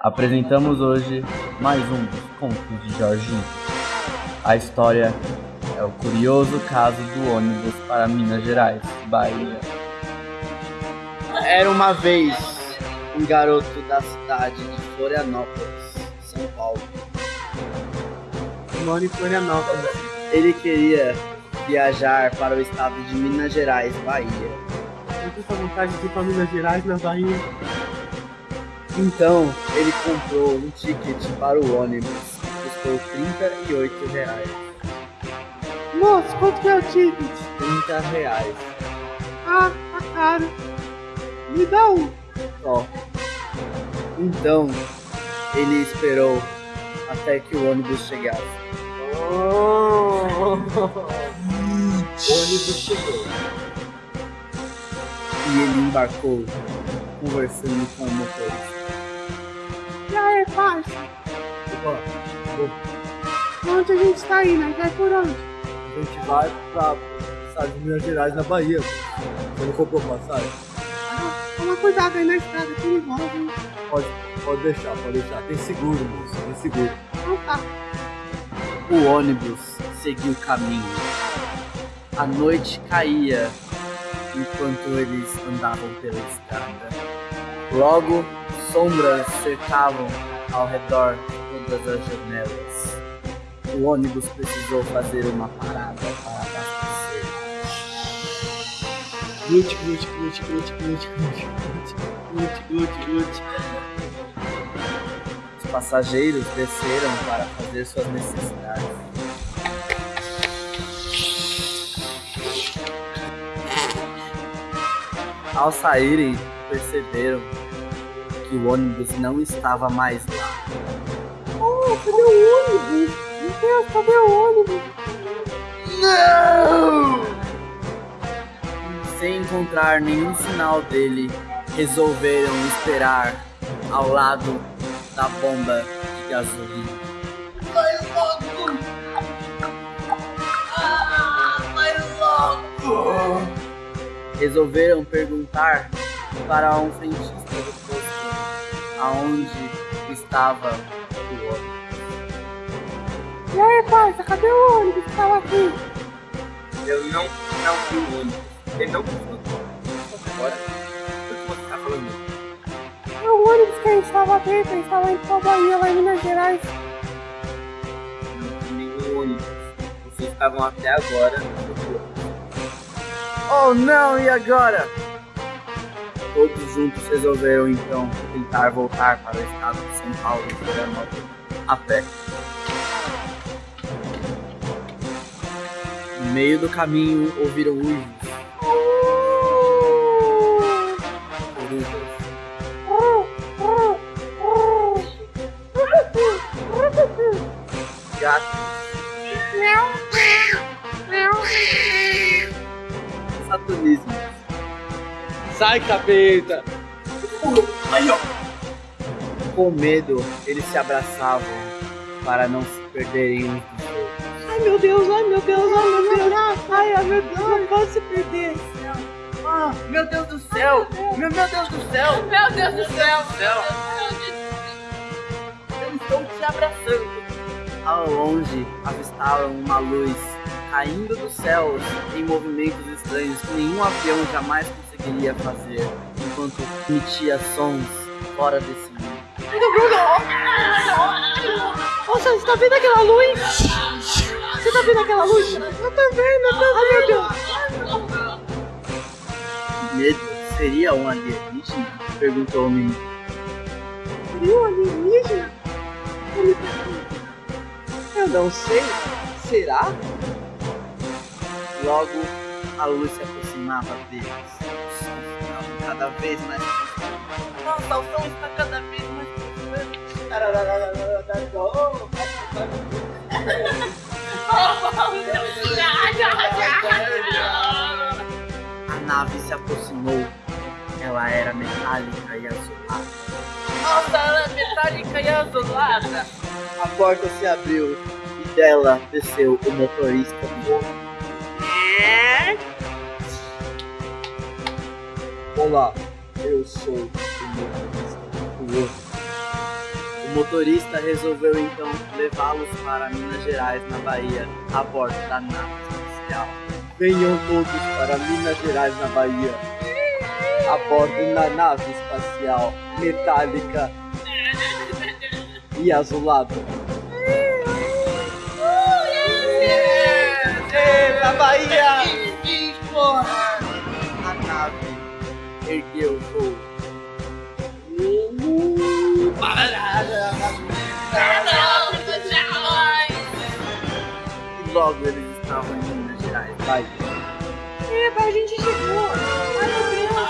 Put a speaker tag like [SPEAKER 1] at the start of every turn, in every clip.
[SPEAKER 1] Apresentamos hoje mais um dos contos de Jorginho. A história é o curioso caso do ônibus para Minas Gerais, Bahia. Era uma vez um garoto da cidade de Florianópolis, São Paulo.
[SPEAKER 2] Moro em Florianópolis.
[SPEAKER 1] Ele queria viajar para o estado de Minas Gerais, Bahia.
[SPEAKER 2] Eu tenho vontade de ir pra Minas Gerais, na Bahia.
[SPEAKER 1] Então, ele comprou um ticket para o ônibus que custou 38 reais.
[SPEAKER 2] Moço, quanto que é o ticket?
[SPEAKER 1] 30 reais
[SPEAKER 2] Ah, tá caro. Me dá um.
[SPEAKER 1] só. Então, ele esperou até que o ônibus chegasse.
[SPEAKER 2] Oh.
[SPEAKER 1] O ônibus chegou. E ele embarcou, conversando com o motorista.
[SPEAKER 2] E aí, parça?
[SPEAKER 1] Opa,
[SPEAKER 2] Onde a gente tá indo? Aí Vai por onde?
[SPEAKER 3] A gente vai estado de Minas Gerais, na Bahia. Você não comprou passagem?
[SPEAKER 2] Toma cuidado aí na estrada, é perigosa, hein?
[SPEAKER 3] Pode, pode deixar, pode deixar. Tem seguro, moço, tem seguro.
[SPEAKER 2] Então tá.
[SPEAKER 1] O ônibus seguiu o caminho. A noite caía enquanto eles andavam pela estrada. Logo, sombras cercavam ao redor de todas as janelas. O ônibus precisou fazer uma parada para abastecer.
[SPEAKER 2] Glute, glute, glute, glute, glute, glute, glute, glute, glute.
[SPEAKER 1] Os passageiros desceram para fazer suas necessidades. Ao saírem, perceberam que o ônibus não estava mais lá.
[SPEAKER 2] Oh, cadê o ônibus? Meu Deus, cadê o ônibus?
[SPEAKER 1] Sem encontrar nenhum sinal dele, resolveram esperar ao lado da bomba de gasolina. Resolveram perguntar para um frentista do posto aonde estava o ônibus.
[SPEAKER 2] E aí, parça, cadê o ônibus que tava aqui?
[SPEAKER 4] Eu não, não vi o ônibus. Ele não funcionou. Agora, o que você tá falando?
[SPEAKER 2] É o ônibus que a gente tava dentro, a gente tava indo pra Bahia, lá em Minas Gerais.
[SPEAKER 4] Não vi nenhum ônibus. Vocês estavam até agora.
[SPEAKER 1] Oh não, e agora? Todos juntos resolveram então tentar voltar para o estado de São Paulo a pé. No meio do caminho ouviram uivos, corujas, gatos,
[SPEAKER 2] Sai, capeta!
[SPEAKER 1] Com medo, eles se abraçavam para não se perderem uns dos outros.
[SPEAKER 2] Ai meu Deus, ai meu Deus, ai meu Deus! Ai, ai meu Deus, não posso se perder!
[SPEAKER 1] Ah, meu Deus do céu! Meu, meu Deus do céu!
[SPEAKER 5] Meu Deus do céu!
[SPEAKER 1] céu! Eu estou te abraçando. Ao longe, avistaram uma luz caindo dos céus em movimentos estranhos que nenhum avião jamais conseguiria fazer, enquanto emitia sons fora desse mundo.
[SPEAKER 2] Nossa, você tá vendo aquela luz? Você tá vendo aquela luz? Eu tô vendo, eu tô vendo!
[SPEAKER 1] Que medo! Seria um alienígena? Perguntou o menino.
[SPEAKER 2] Viu alienígena? Ele Eu não sei. Será?
[SPEAKER 1] Logo, a luz se aproximava deles. O som ficava cada vez mais próximo. Nossa, o som está cada vez mais A nave se aproximou. Ela era metálica e azulada.
[SPEAKER 5] Nossa, ela é metálica e azulada.
[SPEAKER 1] A porta se abriu e dela desceu o motorista do ônibus.
[SPEAKER 3] Olá, eu sou o motorista.
[SPEAKER 1] O motorista resolveu então levá-los para Minas Gerais, na Bahia, a bordo da nave espacial.
[SPEAKER 3] Venham todos para Minas Gerais, na Bahia. A bordo da nave espacial metálica e azulada.
[SPEAKER 1] Na Bahia! Ergueu o voo. E logo eles estavam em Minas Gerais, Bahia.
[SPEAKER 2] Eba, a gente chegou. Ai, meu Deus.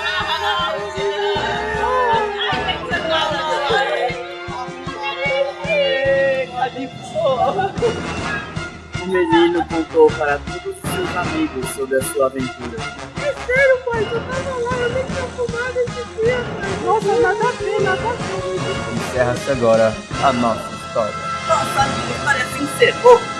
[SPEAKER 1] O menino contou para todos os seus amigos sobre a sua aventura.
[SPEAKER 2] É sério, pai, tu tava lá,
[SPEAKER 3] Encerra-se agora a nossa história.
[SPEAKER 1] Nossa.